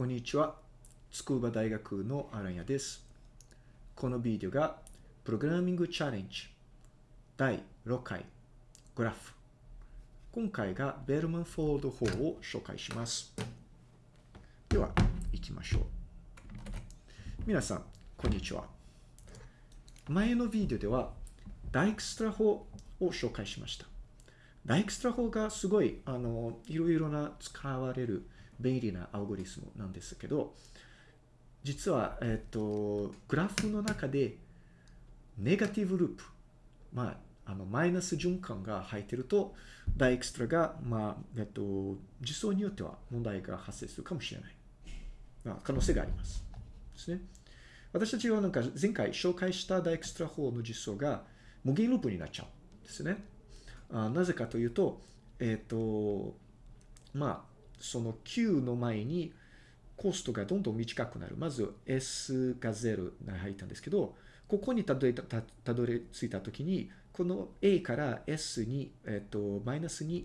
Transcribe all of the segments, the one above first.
こんにちは。筑波大学のアランヤです。このビデオが、プログラミングチャレンジ第6回グラフ。今回がベルマンフォード法を紹介します。では、行きましょう。皆さん、こんにちは。前のビデオでは、ダイクストラ法を紹介しました。ダイクストラ法がすごい、あの、いろいろな使われる便利なアルゴリスムなんですけど、実は、えっと、グラフの中で、ネガティブループ、まあ、あの、マイナス循環が入ってると、ダイエクストラが、まあ、えっと、実装によっては問題が発生するかもしれない。まあ、可能性があります。ですね。私たちはなんか前回紹介したダイエクストラ法の実装が無限ループになっちゃうんですね。あなぜかというと、えっ、と、まあ、その Q の前にコストがどんどん短くなる。まず S が0が入ったんですけど、ここにたどりたたどり着いたときに、この A から S に、えっ、と、マイナス2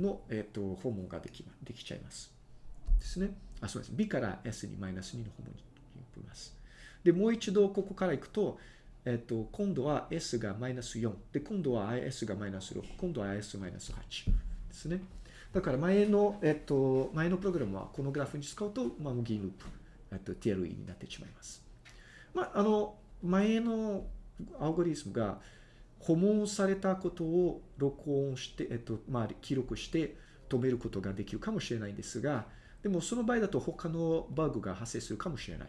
の、えっ、と、訪問ができできちゃいます。ですね。あ、そうです。B から S にマイナス2の訪問に行きます。で、もう一度ここから行くと、えっと、今度は S がマイナス4。で、今度は IS がマイナス6。今度は IS マイナス8ですね。だから前の、えっと、前のプログラムはこのグラフに使うと、まあ、無限ループ、えっと、TLE になってしまいます。まあ、あの、前のアルゴリスムが訪問されたことを録音して、えっと、まあ、記録して止めることができるかもしれないんですが、でもその場合だと他のバグが発生するかもしれない。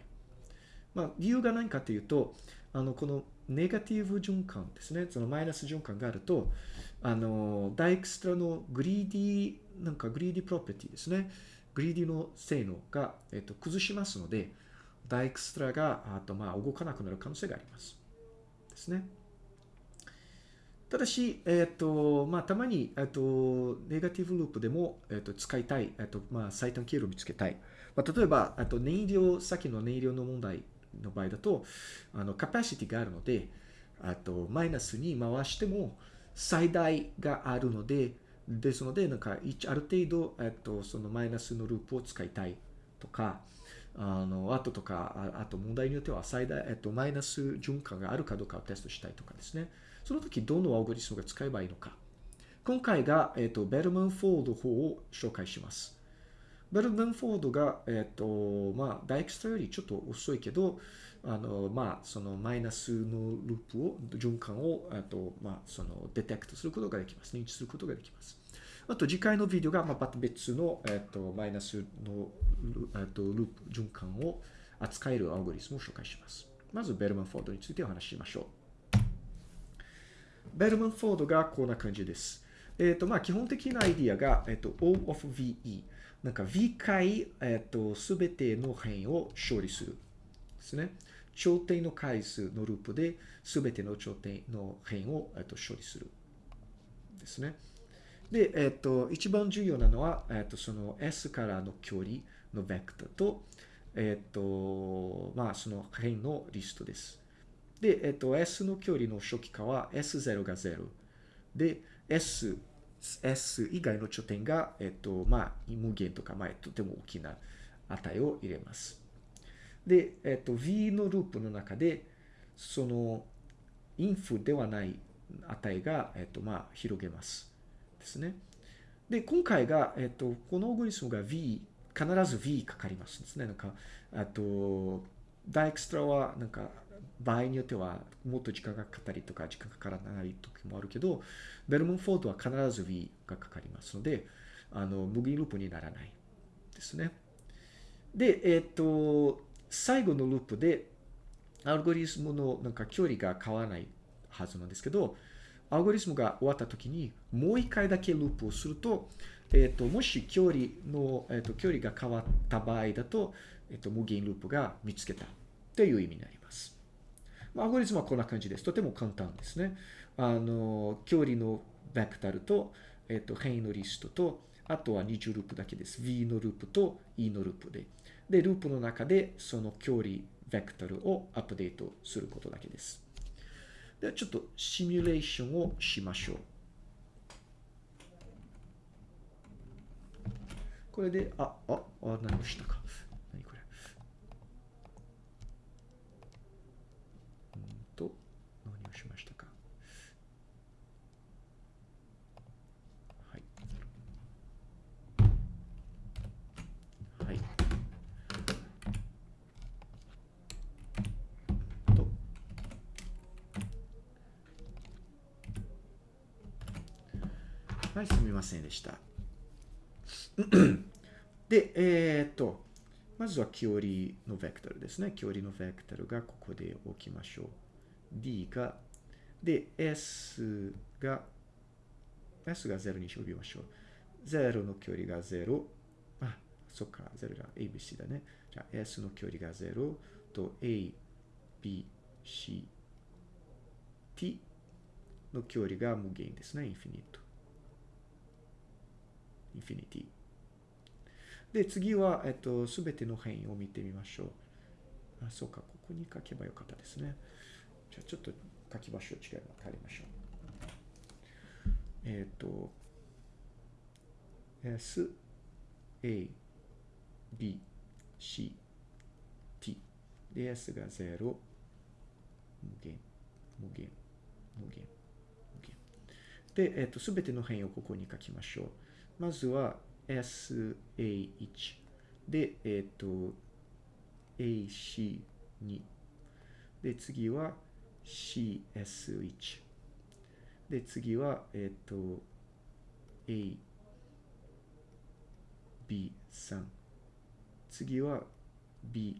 まあ、理由が何かというと、あの、このネガティブ循環ですね。そのマイナス循環があると、あの、ダイクストラの greedy、なんか greedy property ですね。 greedy の性能が、えっと、崩しますので、ダイクストラが、あと、まあ、動かなくなる可能性があります。ですね。ただし、えっと、まあ、たまに、えっと、ネガティブループでも、えっと、使いたい、えっと、まあ、最短経路を見つけたい。まあ、例えば、あと、燃料、さっきの燃料の問題の場合だと、あの、カパシティがあるので、あと、マイナスに回しても、最大があるので、ですので、なんか、ある程度、えっと、そのマイナスのループを使いたいとか、あの、あととか、あと問題によっては最大、えっと、マイナス循環があるかどうかをテストしたいとかですね。その時、どのアルゴリスムが使えばいいのか。今回が、えっと、ベルマンフォード法を紹介します。ベルマンフォードが、えっと、まあ、ダイクストラよりちょっと遅いけど、あの、まあ、そのマイナスのループを、循環を、えっと、まあ、その、 detect することができます。認知することができます。あと、次回のビデオが、まあ、また別の、えっと、マイナスの、えっと、ループ、循環を扱えるアルゴリスムを紹介します。まず、ベルマンフォードについてお話ししましょう。ベルマンフォードがこんな感じです。えっ、と、まあ、基本的なアイディアが、えっ、と、O of VE。なんか V 回、えっ、と、すべての辺を処理する。ですね。頂点の回数のループで、すべての頂点の辺を、えっと、処理する。ですね。で、えっと、一番重要なのは、えっと、その S からの距離のベクターと、えっと、まあ、その辺のリストです。で、えっと、S の距離の初期化は S0 が0。で、S、S 以外の頂点が、えっと、まあ、無限とか、まあ、とても大きな値を入れます。で、えっと、V のループの中で、その、インフではない値が、えっと、まあ、広げます。ですね。で、今回が、えっと、このオーゴリスムが V、必ず V かかりますですね。なんか、あと、ダイクストラは、なんか、場合によってはもっと時間がかかったりとか時間がかからない時もあるけど、ベルマンフォードは必ず V がかかりますので、あの、無限ループにならないですね。で、えっと、最後のループで、アルゴリスムのなんか距離が変わらないはずなんですけど、アルゴリスムが終わった時に、もう一回だけループをすると、えっと、もし距離の、えっと、距離が変わった場合だと、えっと、無限ループが見つけたという意味になります。アルゴリスムはこんな感じです。とても簡単ですね。あの、距離のベクタルと、えっと、辺のリストと、あとは二重ループだけです。V のループと E のループで。で、ループの中でその距離ベクタルをアップデートすることだけです。ではちょっとシミュレーションをしましょう。これで、あ、あ、あ、何をしたか。はい、すみませんでした。で、えー、っと、まずは距離のベクトルですね。距離のベクトルがここで置きましょう。d が、で、s が、s が0に呼びましょう。0の距離が0。あ、そっか、0が ABC だね。じゃ s の距離が0と a, b, c, t の距離が無限ですね。 Infinite。Infinity。で、次は、えっと、すべての辺を見てみましょう。あ、そうか、ここに書けばよかったですね。じゃあ、ちょっと書き場所を違いま変えましょう。えっ、と、S, A, B, C, T。で、S が0、無限、無限、無限、無限。で、えっ、と、すべての変異をここに書きましょう。まずは、SA1 で、えっ、ー、と、AC2 で、次は CS1 で、次は、えっ、ー、と、AB3 次は BT2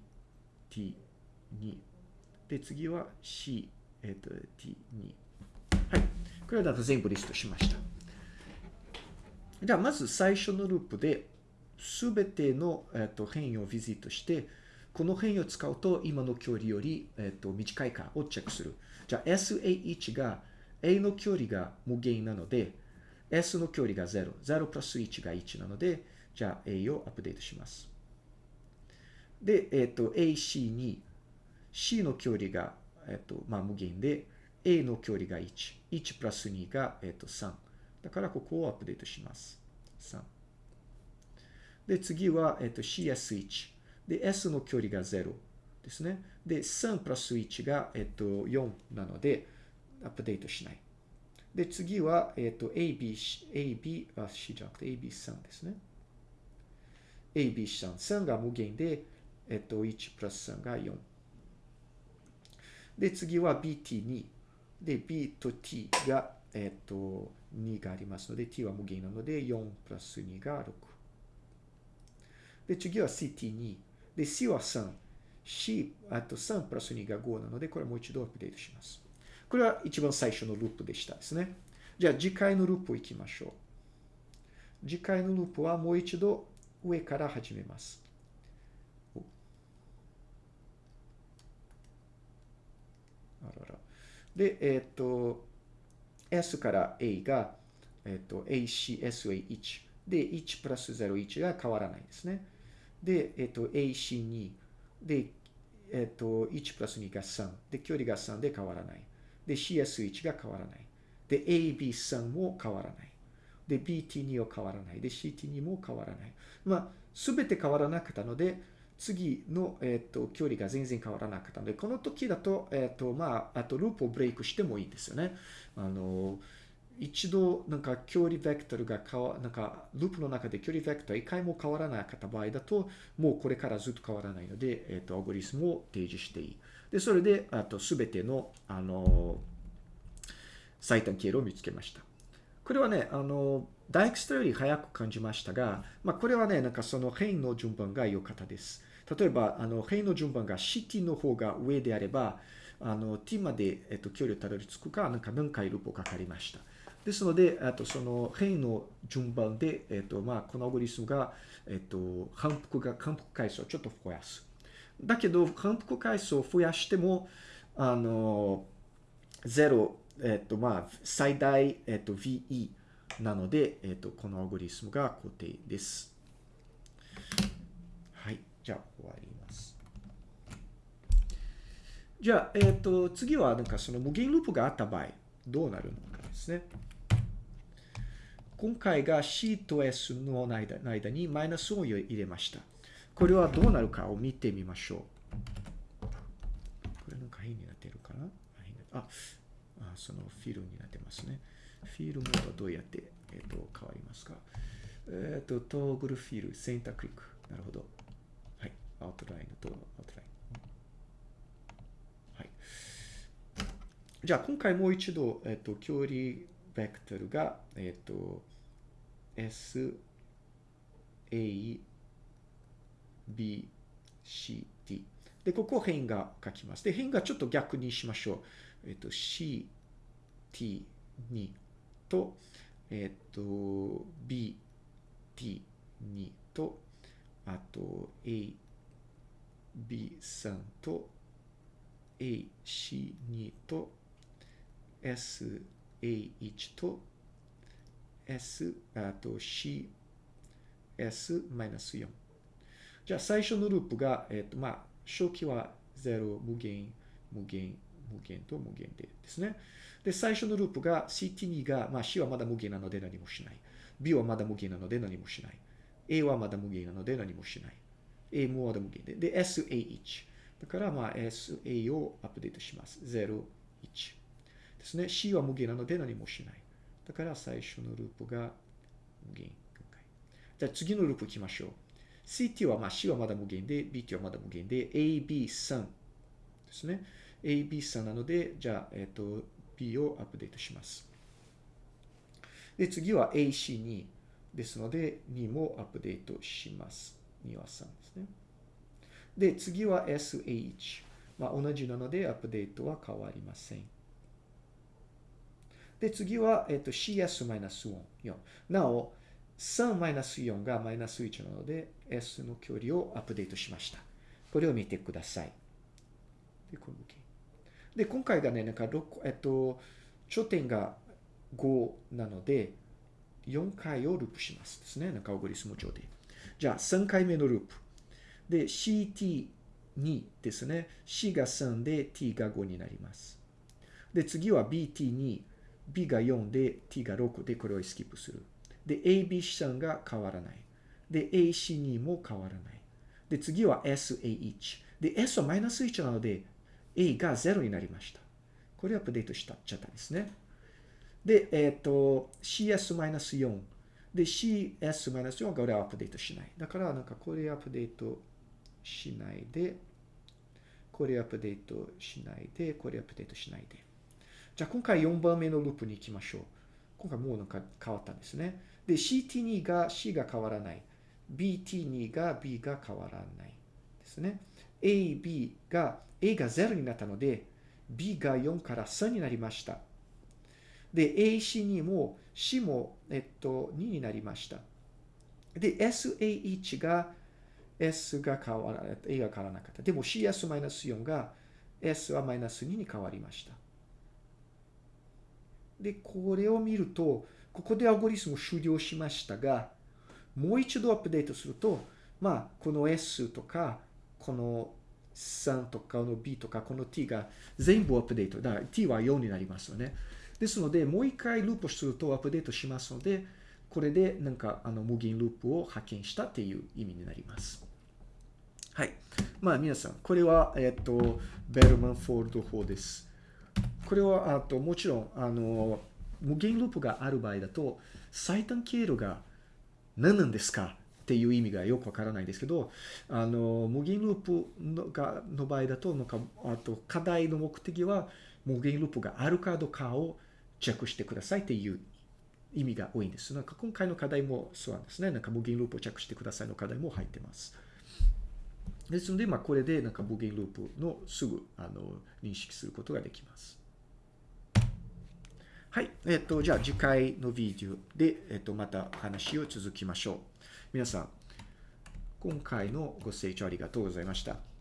で、次は C、えっ、ー、と、T2 はい。これはだと全部リストしました。じゃあ、まず最初のループで、すべての、えっと、変異をビジットして、この変異を使うと今の距離より、えっと、短いかをチェックする。じゃあ SA1 が A の距離が無限なので、S の距離が0。0プラス1が1なので、じゃあ A をアップデートします。で、えっと、AC に C の距離が、えっと、まあ、無限で、A の距離が1。1プラス2が、えっと、3。だからここをアップデートします。3。で、次は、えっと、CS1。で、S の距離が0ですね。で、3プラス1が、えっと、4なので、アップデートしない。で、次は、えっと、AB、AB、あ、C じゃなくて AB3 ですね。AB3。3が無限で、えっと、1プラス3が4。で、次は BT2。で、B と T が、えっと、2がありますので、t は無限なので、4プラス2が6。で、次は ct2。で、c は3。c、あと3プラス2が5なので、これもう一度アップデートします。これは一番最初のループでしたですね。じゃあ、次回のループ行きましょう。次回のループはもう一度上から始めます。あらら。で、えっ、と、S から A が、えっと、ACSA1 で1プラス01が変わらないですね。で、えっと、AC2 で、えっと、1プラス2が3で、距離が3で変わらない。で、CS1 が変わらない。で、AB3 も変わらない。で、BT2 は変わらない。で、CT2 も変わらない。まあ、すべて変わらなかったので、次の、えっ、ー、と、距離が全然変わらなかったので、この時だと、えっ、ー、と、まあ、あとループをブレイクしてもいいんですよね。あの、一度、なんか距離ベクトルが変わ、なんか、ループの中で距離ベクトル一回も変わらなかった場合だと、もうこれからずっと変わらないので、えっ、ー、と、アゴリスムを提示していい。で、それで、あと、すべての、あの、最短経路を見つけました。これはね、あの、ダイクストより早く感じましたが、まあ、これはね、なんかその変異の順番が良かったです。例えば、あの、変の順番が CT の方が上であれば、あの、t まで、えっと、距離をたどり着くか、なんか何回ループをかかりました。ですので、あとその変の順番で、えっと、まあ、このアゴリスムが、えっと、反復が、反復回数をちょっと増やす。だけど、反復回数を増やしても、あの、0、えっと、まあ、最大、えっと、VE なので、えっと、このアゴリスムが固定です。じゃあ、終わります。じゃあ、えっ、ー、と、次は、なんかその無限ループがあった場合、どうなるのかですね。今回が C と S の間間にマイナスを入れました。これはどうなるかを見てみましょう。これなんか変になってるかな？あ、あそのフィルになってますね。フィルムはどうやって、えーと、変わりますか？えっ、ー、と、トーグルフィル、センタークリック。なるほど。アウトラインとアウトライン。はい。じゃあ、今回もう一度、えっと、距離ベクトルが、えっと、S, A, B, C, D。で、ここ変が書きます。で、変がちょっと逆にしましょう。えっと、C, T, 2と、えっと、B, T, 2と、あと、A, B3 と、A, C2 と、S, A1 と、S、あと C、S-4。じゃあ最初のループが、えっ、と、まあ、初期は0、無限、無限、無限と無限でですね。で、最初のループが CT2 が、まあ C はまだ無限なので何もしない。B はまだ無限なので何もしない。A はまだ無限なので何もしない。A もまだ無限で。で、SA1。だから、まあ SA をアップデートします。0、1。ですね。C は無限なので何もしない。だから最初のループが無限。じゃあ次のループ行きましょう。CT は、まあ C はまだ無限で、BT はまだ無限で、AB3 ですね。AB3 なので、じゃあ、えっ、ー、と、B をアップデートします。で、次は AC2 ですので、2もアップデートします。2は3ですね。で、次は SH。まあ、同じなので、アップデートは変わりません。で、次は、えっ、と、CS-4。なお、3-4がマイナス1なので、S の距離をアップデートしました。これを見てください。で、こので、今回がね、なんか6、えっと、頂点が5なので、4回をループしますですね。なんかオグリスム上で。じゃあ、3回目のループ。で、CT2 ですね。C が3で T が5になります。で、次は BT2、B が4で T が6でこれをスキップする。で、AB 資産が変わらない。で、AC2 も変わらない。で、次は SA1。で、S はマイナス1なので、A が0になりました。これをアップデートしたちゃったんですね。で、えっ、ー、と、CS-4。で、CS-4 がこれはアップデートしない。だから、なんかこれアップデートしないで、これアップデートしないで、これアップデートしないで。じゃあ、今回4番目のループに行きましょう。今回もうなんか変わったんですね。で、CT2 が C が変わらない。BT2 が B が変わらないですね。A、B が A が0になったので、B が4から3になりました。で、AC2 も C も、えっと、2になりました。で、SA1 が S が変わらない、A が変わらなかった。でも CS-4 が S はマイナス2に変わりました。で、これを見ると、ここでアゴリスム終了しましたが、もう一度アップデートすると、まあ、この S とか、この3とか、この B とか、この T が全部アップデート。だから T は4になりますよね。ですので、もう一回ループするとアップデートしますので、これでなんかあの無限ループを発見したっていう意味になります。はい。まあ皆さん、これは、えっと、ベルマンフォールド法です。これは、あと、もちろん、あの、無限ループがある場合だと、最短経路が何なんですかっていう意味がよくわからないですけど、あの、無限ループのがの場合だと、なんか、あと、課題の目的は、無限ループがあるかどうかをチェックしてくださいっていう意味が多いんです。なんか今回の課題もそうなんですね。なんか無限ループをチェックしてくださいの課題も入ってます。ですので、まあ、これでなんか無限ループのすぐあの認識することができます。はい。えっと、じゃあ次回のビデオで、えっと、また話を続きましょう。皆さん、今回のご清聴ありがとうございました。